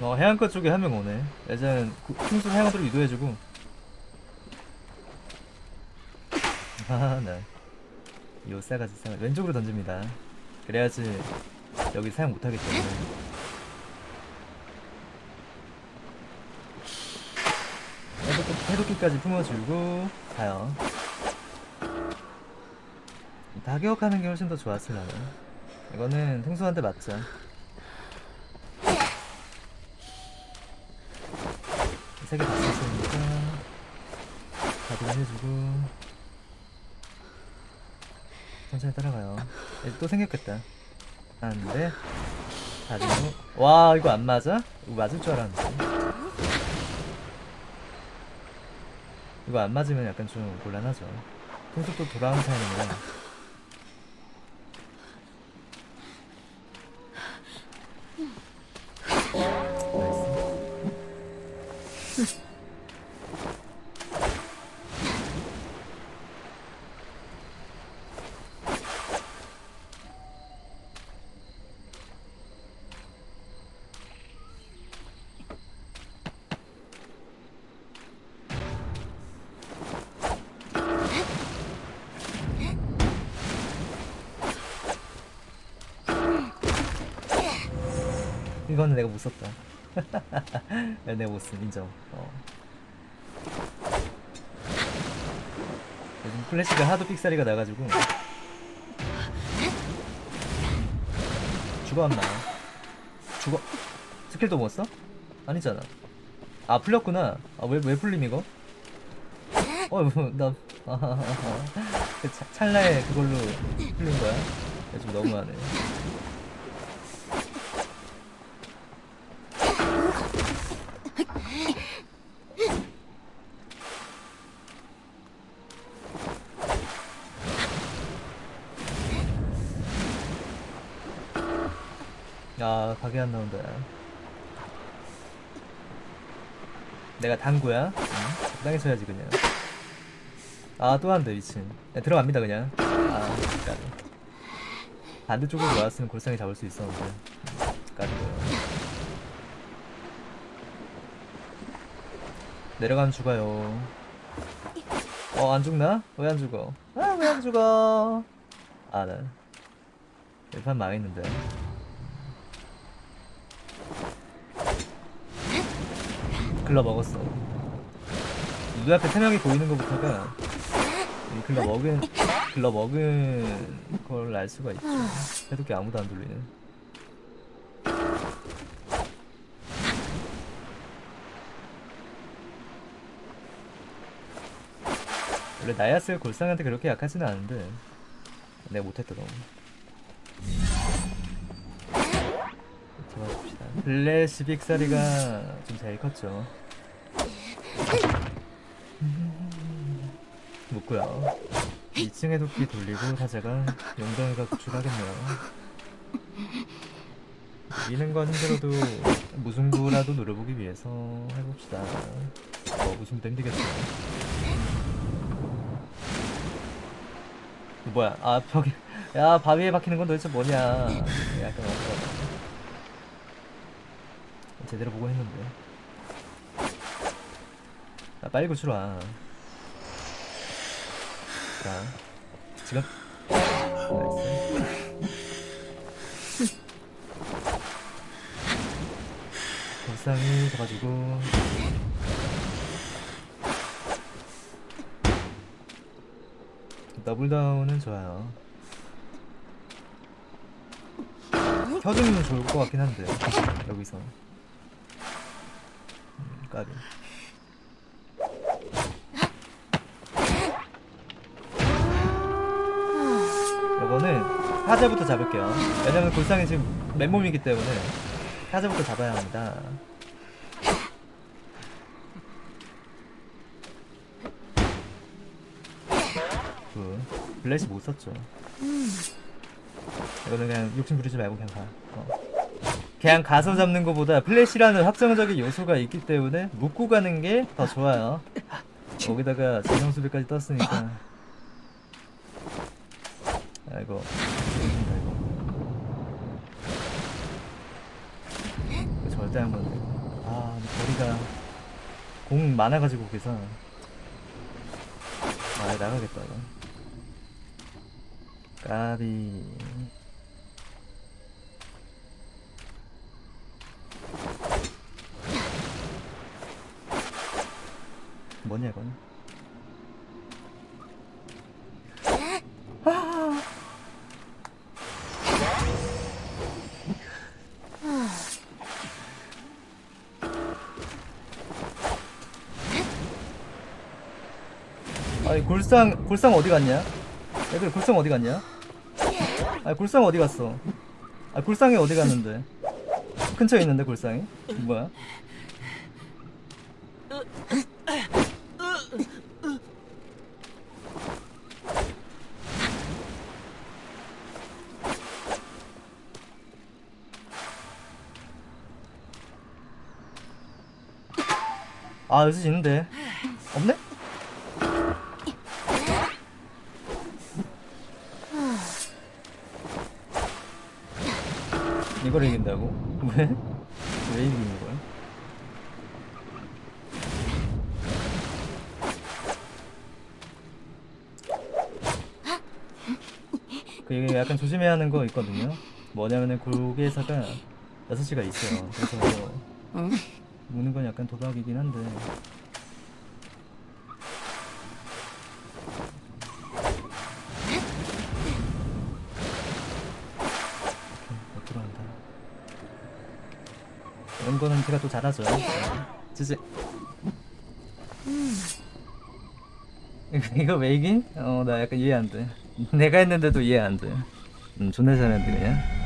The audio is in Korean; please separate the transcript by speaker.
Speaker 1: 어 해안가 쪽에 한 명 오네. 예전엔 풍수 해양으로 유도해주고. 아네. 요 싸가지 싸가지 왼쪽으로 던집니다. 그래야지 여기 사용 못하기 때문에. 해독기, 해독기까지 품어주고 가요. 타격하는 게 훨씬 더 좋았을라나. 이거는 통수한테 맞자 세개 다 썼으니까 가드를 해주고 천천히 따라가요. 이제 또 생겼겠다. 하는데 가지고 와 이거 안 맞아? 이거 맞을 줄 알았는데. 이거 안 맞으면 약간 좀 곤란하죠. 또 돌아오는 타이밍이라 이거는 내가 못 썼다. 내가 못 쓴, 인정. 어. 요즘 플래시가 하도 삑사리가 나가지고. 죽어, 안 나. 죽어. 스킬도 못 써? 아니잖아. 아, 풀렸구나. 아, 왜, 왜 풀림, 이거? 어, 뭐, 나, 아, 아, 아. 찰나에 그걸로 풀린 거야? 야, 좀 너무하네. 야 가게 안 나온다. 내가 당구야? 응? 적당히 쳐야지 그냥. 아또 한대 미친. 야, 들어갑니다 그냥. 아 까비. 반대쪽으로 나왔으면 골상이 잡을 수 있었는데. 까비고요 내려가면 죽어요. 어 안 죽나? 왜 안 죽어? 아 왜 안 죽어? 아나 일판 망했는데 글러 먹었어. 눈앞에 세 명이 보이는 것부터가 이 글러 먹은 글러 먹은 걸 알 수가 있죠. 해독기 아무도 안 돌리는. 원래 나야스 골상한테 그렇게 약하지는 않은데 내가 못했다 너무. 도와줍시다. 블레시 빅사리가 좀잘 컸죠. 묻고요. 2층에 도끼 돌리고 사자가 용병이가 구출하겠네요. 이기는 건 힘들어도 무승부라도 노려보기 위해서 해봅시다. 어, 무승부 힘들겠어. 뭐야? 아 벽에 야 바위에 박히는 건 도대체 뭐냐? 약간 어떡하다. 제대로 보고 했는데. 아, 빨리 구출 와. 자, 지금. nice. 불쌍히 잡아주고. 더블 다운은 좋아요. 켜주면 좋을 것 같긴 한데, 여기서. 음, 까비. 이거는 타자부터 잡을게요. 왜냐면 골상이 지금 맨몸이기 때문에 타자부터 잡아야 합니다. 그 블레시 못 썼죠. 이거는 그냥 욕심 부리지 말고 그냥 가. 어. 그냥 가서 잡는 것보다 플래시라는 확정적인 요소가 있기 때문에 묶고 가는 게 더 좋아요. 거기다가 재정 수비까지 떴으니까. 아이고. 이거. 절대 되고. 아, 거리가 공 많아가지고 그래서 아 나가겠다. 까비. 뭐냐 이건? 아니 골상 골상 어디 갔냐? 애들 골상 어디 갔냐? 아니 골상 어디 갔어? 아 골상이 어디 갔는데? 근처에 있는데 골상이? 뭐야? 아 여기 있는데 없네? 이걸 이긴다고? 왜? 왜 이기는 거야? 그 약간 조심해야 하는 거 있거든요. 뭐냐면은 고개사가 6시가 있어요. 그래서 무는 건 약간 도박이긴 한데 못 들어간다. 이런 거는 제가 또 잘하죠. 지지. 이거 왜 이긴? 어, 나 약간 이해 안 돼. 내가 했는데도 이해 안 돼. 음, 존나 잘했는데 그냥.